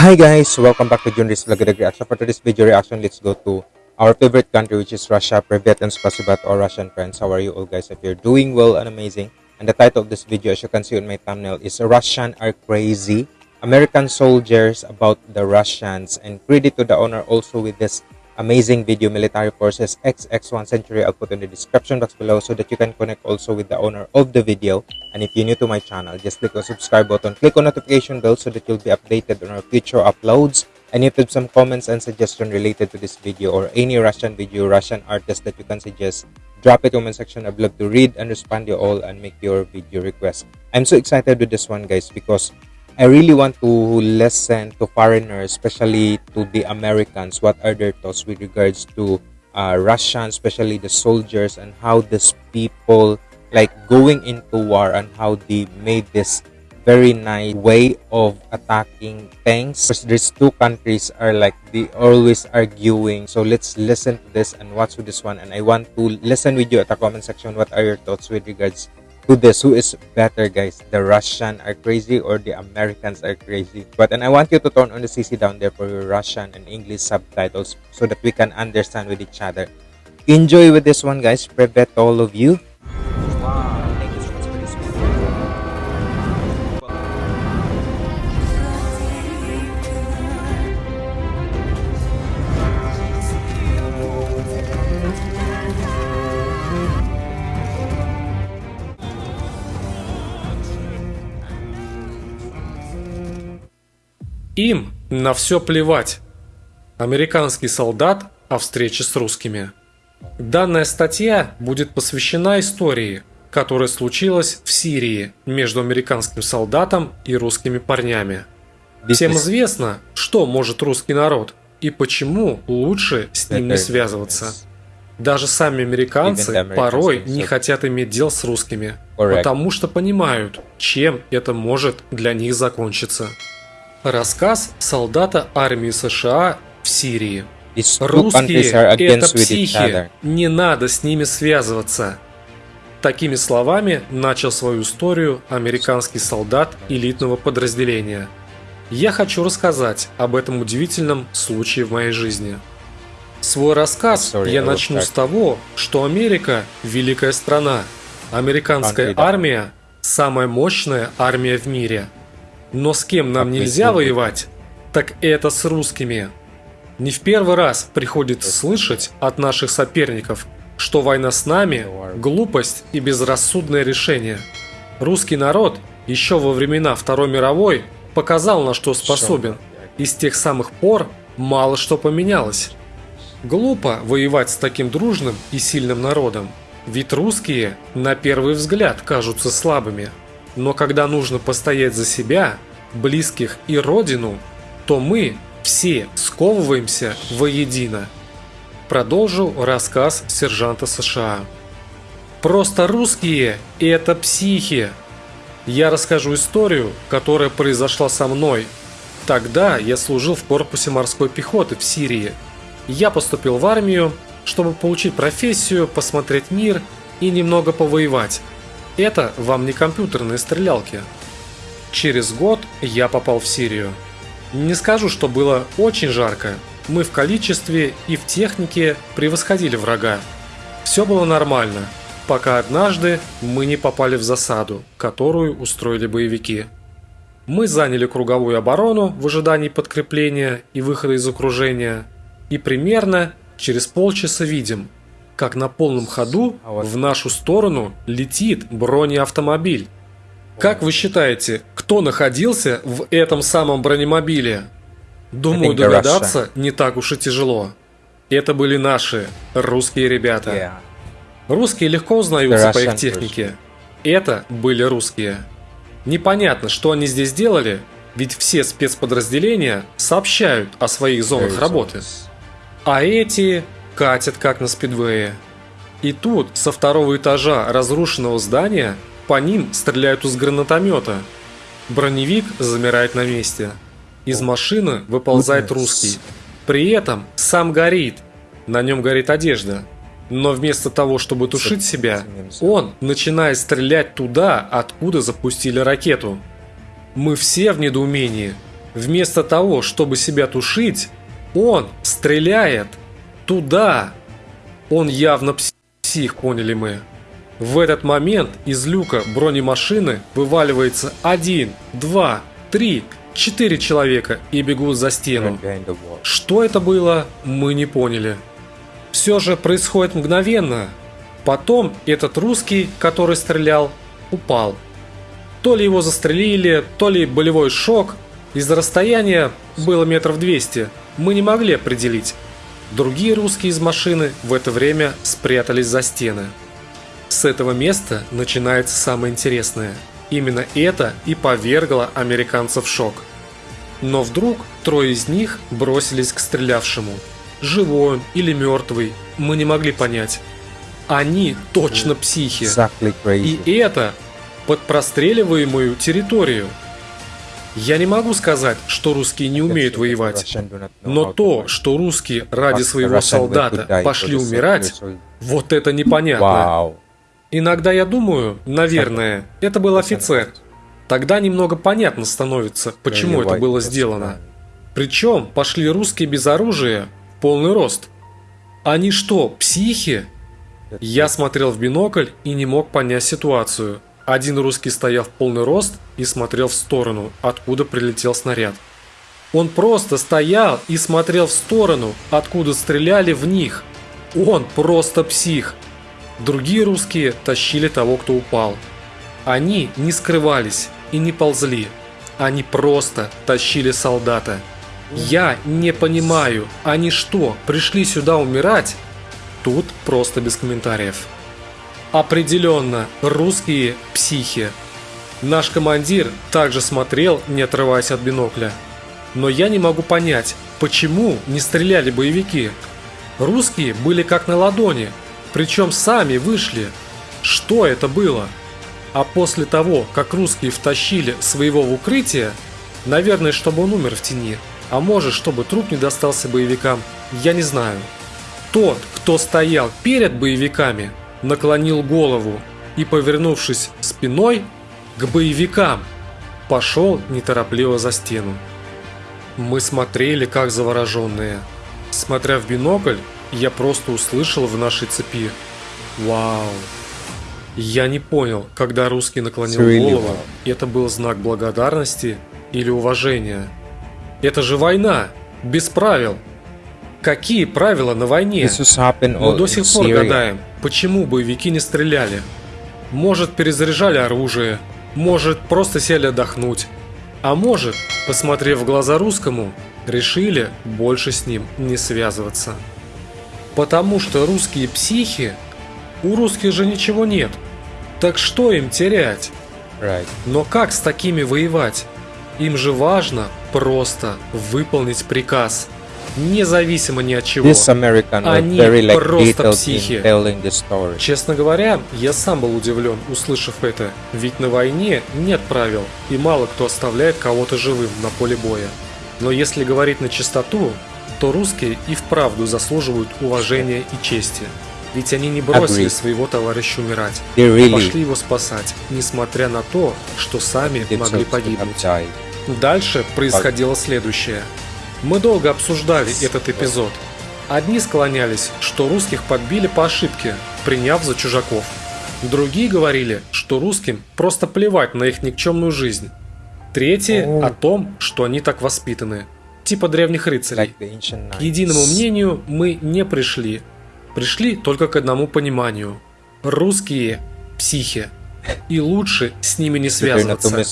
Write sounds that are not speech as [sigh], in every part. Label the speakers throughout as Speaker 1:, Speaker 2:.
Speaker 1: Hi guys, welcome back to Junris Vlog Reaction. For today's video reaction, let's go to our favorite country which is Russia. Privet and spasiba to our Russian friends. How are you all guys? If you're doing well and amazing. And the title of this video as you can see on my thumbnail is Russian are crazy. American soldiers about the Russians and credit to the owner also with this amazing video military forces xx1 century i'll put in the description box below so that you can connect also with the owner of the video and if you're new to my channel just click the subscribe button click on notification bell so that you'll be updated on our future uploads and if you have some comments and suggestions related to this video or any russian video russian artist that you can suggest drop it in the comment section. I'd love to read and respond to you all and make your video request. I'm so excited with this one guys because I really want to listen to foreigners, especially to the Americans, what are their thoughts with regards to uh, Russian, especially the soldiers, and how these people like going into war and how they made this very nice way of attacking tanks. Because these two countries are like they always arguing so let's listen to this and watch with this one. And i want to listen with you at the comment section what are your thoughts with regards to this? Who is better guys the russian are crazy or the americans are crazy? But and i want you to turn on the cc down there for your russian and english subtitles so that we can understand with each other. Enjoy with this one guys. Privet all of you
Speaker 2: Им на все плевать. Американский солдат о встрече с русскими. Данная статья будет посвящена истории, которая случилась в Сирии между американским солдатом и русскими парнями. Всем известно, что может русский народ и почему лучше с ним не связываться. Даже сами американцы порой не хотят иметь дел с русскими, потому что понимают, чем это может для них закончиться. Рассказ солдата армии США в Сирии. Русские – это психи, не надо с ними связываться. Такими словами начал свою историю американский солдат элитного подразделения. Я хочу рассказать об этом удивительном случае в моей жизни. Свой рассказ я начну с того, что Америка – великая страна. Американская армия – самая мощная армия в мире – но с кем нам нельзя воевать, так это с русскими. Не в первый раз приходится слышать от наших соперников, что война с нами – глупость и безрассудное решение. Русский народ еще во времена Второй мировой показал, на что способен, и с тех самых пор мало что поменялось. Глупо воевать с таким дружным и сильным народом, ведь русские на первый взгляд кажутся слабыми – но когда нужно постоять за себя, близких и родину, то мы все сковываемся воедино. Продолжил рассказ сержанта США. Просто русские – это психи. Я расскажу историю, которая произошла со мной. Тогда я служил в корпусе морской пехоты в Сирии. Я поступил в армию, чтобы получить профессию, посмотреть мир и немного повоевать. Это вам не компьютерные стрелялки. Через год я попал в Сирию. Не скажу, что было очень жарко. Мы в количестве и в технике превосходили врага. Все было нормально, пока однажды мы не попали в засаду, которую устроили боевики. Мы заняли круговую оборону в ожидании подкрепления и выхода из окружения, и примерно через полчаса видим – как на полном ходу в нашу сторону летит бронеавтомобиль. Как вы считаете, кто находился в этом самом бронемобиле? Думаю, догадаться не так уж и тяжело. Это были наши, русские ребята. Русские легко узнаются по их технике. Это были русские. Непонятно, что они здесь делали, ведь все спецподразделения сообщают о своих зонах работы. А эти катят как на спидвее. И тут со второго этажа разрушенного здания по ним стреляют из гранатомета. Броневик замирает на месте. Из машины выползает русский. При этом сам горит. На нем горит одежда. Но вместо того, чтобы тушить себя, он начинает стрелять туда, откуда запустили ракету. Мы все в недоумении. Вместо того, чтобы себя тушить, он стреляет туда. Он явно псих, поняли мы. В этот момент из люка бронемашины вываливается один, два, три, четыре человека и бегут за стену. Что это было, мы не поняли. Все же происходит мгновенно. Потом этот русский, который стрелял, упал. То ли его застрелили, то ли болевой шок. Из-за расстояния было метров 200. Мы не могли определить. Другие русские из машины в это время спрятались за стены. С этого места начинается самое интересное. Именно это и повергло американцев в шок. Но вдруг трое из них бросились к стрелявшему. Живой он или мертвый, мы не могли понять. Они точно психи. И это под простреливаемую территорию. Я не могу сказать, что русские не умеют воевать. Но то, что русские ради своего солдата пошли умирать, вот это непонятно. Иногда я думаю, наверное, это был офицер. Тогда немного понятно становится, почему это было сделано. Причем пошли русские без оружия, в полный рост. Они что, психи? Я смотрел в бинокль и не мог понять ситуацию. Один русский стоял в полный рост и смотрел в сторону, откуда прилетел снаряд. Он просто стоял и смотрел в сторону, откуда стреляли в них. Он просто псих. Другие русские тащили того, кто упал. Они не скрывались и не ползли. Они просто тащили солдата. Я не понимаю, они что, пришли сюда умирать? Тут просто без комментариев. Определенно, русские психи. Наш командир также смотрел, не отрываясь от бинокля. Но я не могу понять, почему не стреляли боевики. Русские были как на ладони, причем сами вышли. Что это было? А после того, как русские втащили своего в укрытие, наверное, чтобы он умер в тени, а может, чтобы труп не достался боевикам, я не знаю. Тот, кто стоял перед боевиками, наклонил голову и, повернувшись спиной к боевикам, пошел неторопливо за стену. Мы смотрели, как завороженные. Смотря в бинокль, я просто услышал в нашей цепи «Вау!». Я не понял, когда русский наклонил голову, это был знак благодарности или уважения. Это же война, без правил. Какие правила на войне? Мы до сих пор гадаем, почему боевики не стреляли. Может, перезаряжали оружие, может, просто сели отдохнуть. А может, посмотрев в глаза русскому, решили больше с ним не связываться. Потому что русские психи, у русских же ничего нет. Так что им терять?
Speaker 1: Right.
Speaker 2: Но как с такими воевать? Им же важно просто выполнить приказ, независимо ни от чего. Они
Speaker 1: very like
Speaker 2: просто психи. Честно говоря, я сам был удивлен, услышав это, ведь на войне нет правил, и мало кто оставляет кого-то живым на поле боя. Но если говорить на чистоту, то русские и вправду заслуживают уважения и чести. Ведь они не бросили
Speaker 1: Agreed.
Speaker 2: своего товарища умирать,
Speaker 1: really
Speaker 2: пошли его спасать, несмотря на то, что сами могли погибнуть. Дальше происходило следующее. Мы долго обсуждали этот эпизод. Одни склонялись, что русских подбили по ошибке, приняв за чужаков. Другие говорили, что русским просто плевать на их никчемную жизнь. Третьи
Speaker 1: О.
Speaker 2: том, что они так воспитаны. Типа древних рыцарей. К единому мнению мы не пришли. Пришли только к одному пониманию. Русские – психи. И лучше с ними не связываться.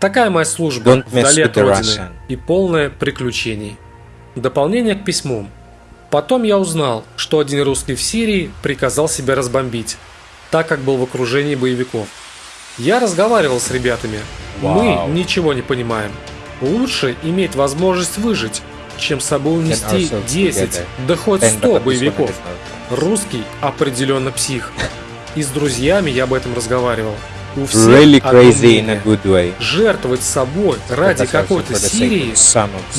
Speaker 2: Такая моя служба
Speaker 1: Don't
Speaker 2: вдали от родины и полное приключений. Дополнение к письму. Потом я узнал, что один русский в Сирии приказал себя разбомбить, так как был в окружении боевиков. Я разговаривал с ребятами.
Speaker 1: Вау.
Speaker 2: Мы ничего не понимаем. Лучше иметь возможность выжить, чем с собой унести
Speaker 1: ourselves
Speaker 2: 10,
Speaker 1: together.
Speaker 2: да хоть
Speaker 1: Ten, but
Speaker 2: 100
Speaker 1: at least
Speaker 2: боевиков.
Speaker 1: 100
Speaker 2: Русский определенно псих. [laughs] И с друзьями я об этом разговаривал. У всех
Speaker 1: Really crazy in a good way.
Speaker 2: Жертвовать собой ради какой-то Сирии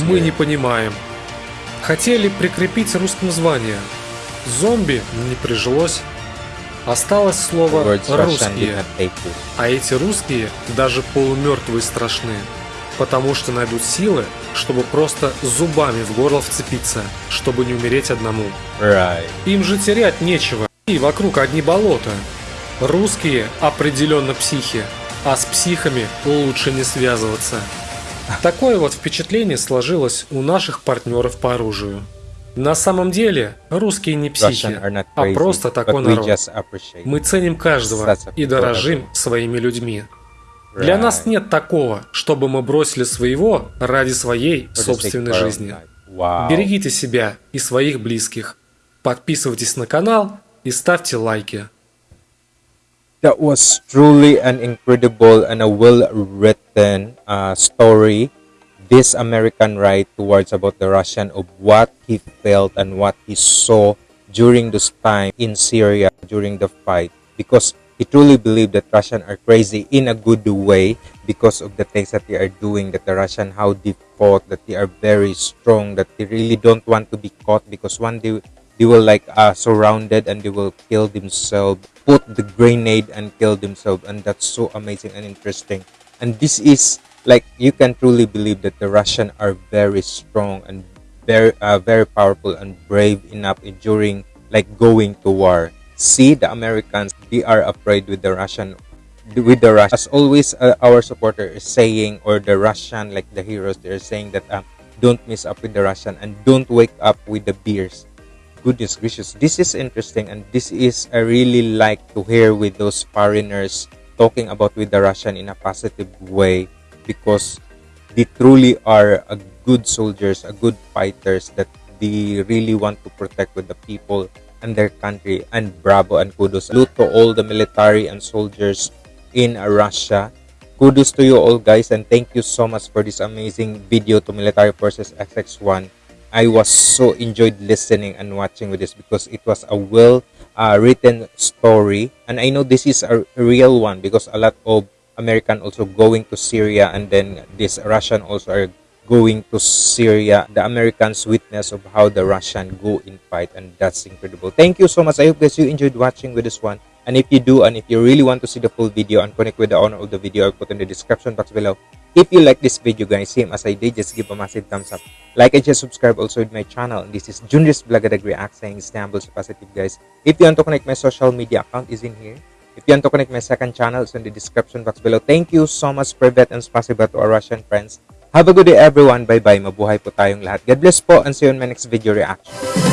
Speaker 2: мы не понимаем. Хотели прикрепить русским звание. Зомби не прижилось. Осталось слово «русские». А эти русские даже полумертвые страшны. потому что найдут силы, чтобы просто зубами в горло вцепиться, чтобы не умереть одному.
Speaker 1: Right.
Speaker 2: Им же терять нечего, и вокруг одни болота. Русские определенно психи, а с психами лучше не связываться. Такое вот впечатление сложилось у наших партнеров по оружию. На самом деле, русские не психи, а просто такой народ. Мы ценим каждого и дорожим своими людьми. Для нас нет такого, чтобы мы бросили своего ради своей собственной жизни. Берегите себя и своих близких. Подписывайтесь на канал и ставьте лайки.
Speaker 1: That was truly an incredible and a well-written uh, story. This American right towards about the Russian of what he felt and what he saw during this time in Syria during the fight because he truly believed that Russian are crazy in a good way because of the things that they are doing that the Russian how they fought that they are very strong that they really don't want to be caught because one day they will like uh, surrounded and they will kill themselves put the grenade and kill themselves and that's so amazing and interesting and this is like you can truly believe that the russian are very strong and very uh, very powerful and brave enough in- during like going to war see the americans they are afraid with the russian with the Russian. As always, uh, our supporter is saying, or the Russian, like the heroes, they're saying that um, don't mess up with the Russian and don't wake up with the beers. Goodness gracious, this is interesting, and this is I really like to hear with those foreigners talking about with the Russian in a positive way because they truly are a good soldiers, a good fighters that they really want to protect with the people and their country. And bravo and kudos. Salute to all the military and soldiers in Russia. Kudos to you all guys and thank you so much for this amazing video to Military Forces XX1. I was so enjoyed listening and watching with this because it was a well uh, written story and I know this is a real one because a lot of American also going to Syria and then this Russian also are going to Syria. The Americans witness of how the Russian go in fight and that's incredible. Thank you so much. I hope guys you enjoyed watching with this one. And if you do and if you really want to see the full video and connect with the owner of the video, I'll put in the description box below. If you like this video guys, same as I did, just give a massive thumbs up. Like and just subscribe also with my channel. This is Junris Blagadag React saying Istanbul positive guys. If you want to connect my social media account is in here. If you want to connect my second channel, it's in the description box below. Thank you so much, Privet, and spasiba to our Russian friends. Have a good day, everyone. Bye-bye. Mabuhay po tayong lahat. God bless po, and see you in my next video reaction.